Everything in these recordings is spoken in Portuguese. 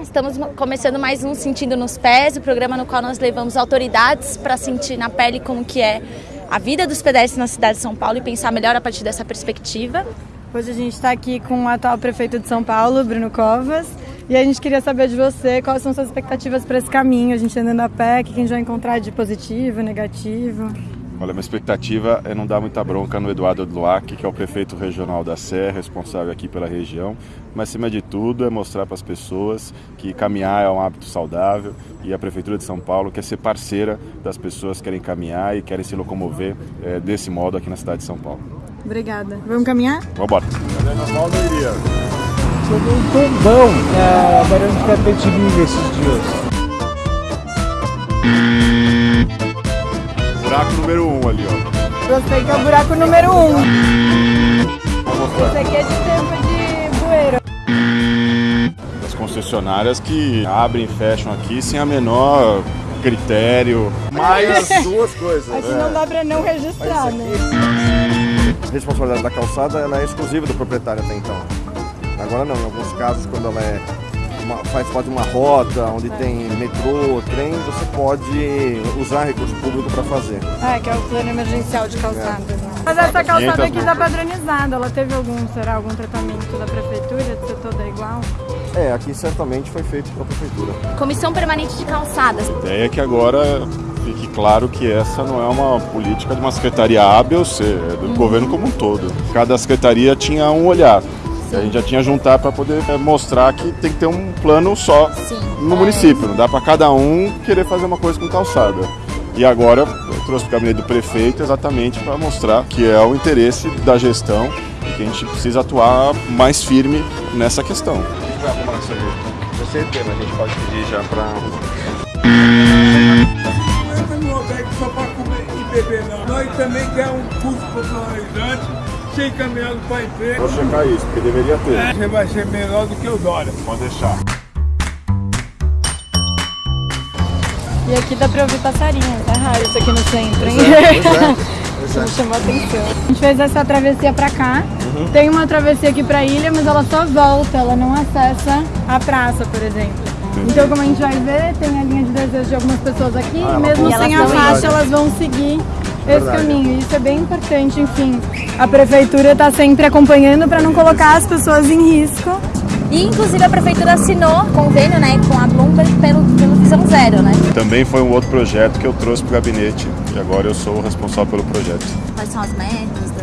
estamos começando mais um Sentindo nos Pés, o programa no qual nós levamos autoridades para sentir na pele como que é a vida dos pedestres na cidade de São Paulo e pensar melhor a partir dessa perspectiva. Hoje a gente está aqui com o atual prefeito de São Paulo, Bruno Covas, e a gente queria saber de você quais são suas expectativas para esse caminho, a gente andando a pé, o que a gente vai encontrar de positivo, negativo. Olha, minha expectativa é não dar muita bronca no Eduardo Luac, que é o prefeito regional da Serra, responsável aqui pela região, mas acima de tudo é mostrar para as pessoas que caminhar é um hábito saudável e a Prefeitura de São Paulo quer ser parceira das pessoas que querem caminhar e querem se locomover é, desse modo aqui na cidade de São Paulo. Obrigada. Vamos caminhar? Vamos embora. Sobre um tombão na Barão de Tapetininga esses dias. Buraco número 1 um ali, ó. Gostei que é o buraco número 1. Um. Esse aqui é de tempo de bueiro. As concessionárias que abrem e fecham aqui sem a menor critério. Mais duas coisas. Aqui não dá pra não registrar, né? A responsabilidade da calçada ela é exclusiva do proprietário até então. Agora não, em alguns casos quando ela é uma, faz parte de uma rota, onde é. tem metrô, trem, você pode usar recurso público para fazer. É, que é o plano emergencial de calçadas. É. Né? Mas essa calçada aqui está padronizada, ela teve algum, será, algum tratamento da prefeitura de ser toda igual? É, aqui certamente foi feito pela prefeitura. Comissão Permanente de Calçadas. A ideia é que agora fique claro que essa não é uma política de uma secretaria A, B ou C, é do uhum. governo como um todo. Cada secretaria tinha um olhar. Sim. A gente já tinha juntar para poder é, mostrar que tem que ter um plano só Sim. no é. município. Não dá para cada um querer fazer uma coisa com calçada. E agora eu trouxe o gabinete do prefeito exatamente para mostrar que é o interesse da gestão e que a gente precisa atuar mais firme nessa questão. A gente vai arrumar isso aí. Eu sei tema, a gente pode pedir já para. Só para comer e beber não. Nós também queremos um curso popularizante sem caminhado para emprego. Vou checar isso, porque deveria ter. É, você vai ser melhor do que o Dória. Pode deixar. E aqui dá pra ouvir passarinho, tá raro isso aqui no centro, hein? Isso me chamou a atenção. A gente fez essa travessia pra cá. Uhum. Tem uma travessia aqui pra ilha, mas ela só volta, ela não acessa a praça, por exemplo. Então, como a gente vai ver, tem a linha de desejo de algumas pessoas aqui, ah, e mesmo sem a faixa, elas vão seguir esse caminho. Isso é bem importante, enfim. A prefeitura está sempre acompanhando para não colocar as pessoas em risco. E inclusive a prefeitura assinou convênio né, com a Bloomberg pelo, pelo Visão Zero, né? Também foi um outro projeto que eu trouxe para o gabinete e agora eu sou o responsável pelo projeto. Quais são as metas?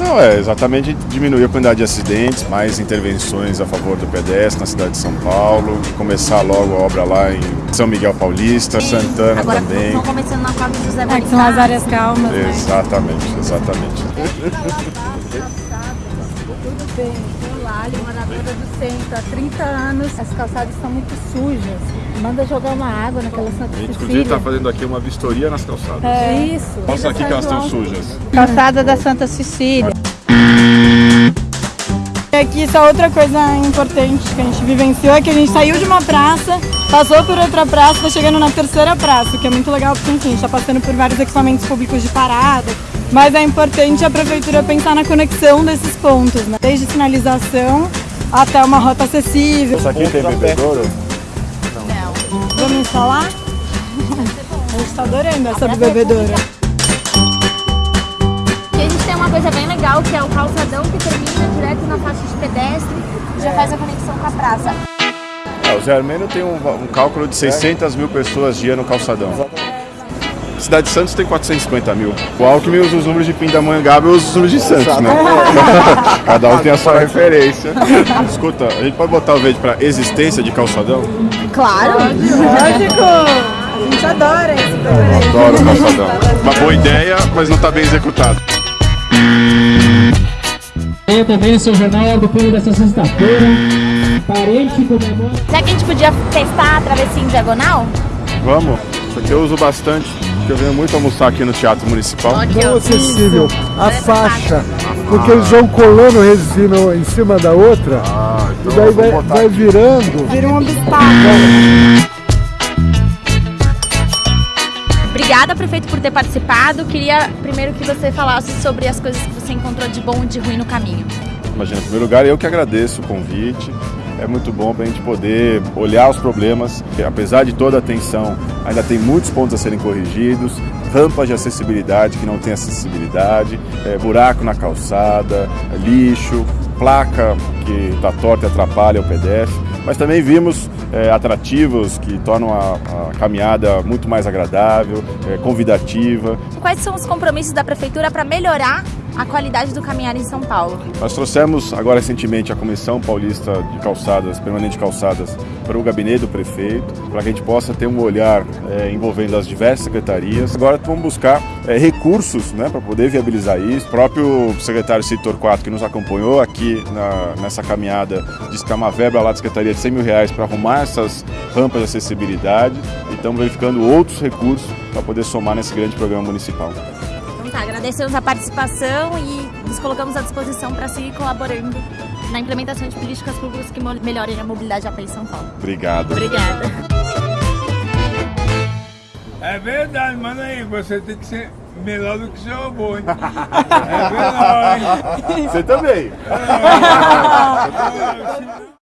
Não, é exatamente diminuir a quantidade de acidentes, mais intervenções a favor do pedestre na cidade de São Paulo, começar logo a obra lá em São Miguel Paulista, Sim. Santana Agora, também. Estão começando na Fábio José Bonifácio. É, que são as áreas calmas. Exatamente, né? exatamente. Tudo bem, Lali, moradora do centro, há 30 anos. As calçadas estão muito sujas. Manda jogar uma água naquela Santa A gente inclusive está fazendo aqui uma vistoria nas calçadas. É isso. Mostra aqui que elas estão sujas. Calçada da Santa Cecília. E aqui só outra coisa importante que a gente vivenciou é que a gente saiu de uma praça, passou por outra praça, está chegando na terceira praça, que é muito legal porque enfim, a gente está passando por vários equipamentos públicos de parada, mas é importante a prefeitura pensar na conexão desses pontos, né? desde sinalização até uma rota acessível. Isso aqui tem bebedouro? Não. Vamos instalar? A gente está adorando essa do bebedouro coisa bem legal, que é o calçadão que termina direto na faixa de pedestre e já faz a conexão com a praça. É, o Zé Armênio tem um, um, cálculo de 600 mil pessoas dia no calçadão. Cidade de Santos tem 450 mil. O Alckmin usa os números de Pindamonhangaba e usa os números de Santos, né? Cada um tem a sua referência. Escuta, a gente pode botar o vídeo para existência de calçadão? Claro! Lógico! A gente adora esse adoro o calçadão. Uma boa ideia, mas não está bem executado. Eu também sou jornal do filho dessa sexta-feira. Parente comemora. Será que a gente podia testar a travessia em diagonal? Vamos. Isso aqui eu uso bastante, porque eu venho muito almoçar aqui no Teatro Municipal. Não acessível. A faixa. Porque eles vão colando resina em cima da outra. Ah, então e daí vai, vai virando. Vira um obstáculo. Obrigada, prefeito, por ter participado. Queria primeiro que você falasse sobre as coisas que você encontrou de bom e de ruim no caminho. Imagina, em primeiro lugar, eu que agradeço o convite. É muito bom para a gente poder olhar os problemas. Apesar de toda a tensão, ainda tem muitos pontos a serem corrigidos, rampas de acessibilidade que não tem acessibilidade, é, buraco na calçada, lixo, placa que está torta e atrapalha o pedestre, mas também vimos é, atrativos que tornam a, a, caminhada muito mais agradável, é, convidativa. Quais são os compromissos da Prefeitura para melhorar a qualidade do caminhar em São Paulo? Nós trouxemos agora recentemente a Comissão Paulista de Calçadas, Permanente de Calçadas, para o gabinete do prefeito, para que a gente possa ter um olhar é, envolvendo as diversas secretarias. Agora vamos buscar é, recursos né, para poder viabilizar isso. O próprio secretário Citor 4 que nos acompanhou aqui na, nessa caminhada disse que é uma verba lá da Secretaria de 100 mil reais para arrumar essas rampas de acessibilidade e estamos verificando outros recursos para poder somar nesse grande programa municipal. Tá, agradecemos a participação e nos colocamos à disposição para seguir colaborando na implementação de políticas públicas que melhorem a mobilidade a pé em São Paulo. Obrigado. Obrigada. É verdade, mano aí, você tem que ser melhor do que seu avô, hein? É verdade. Você também. É.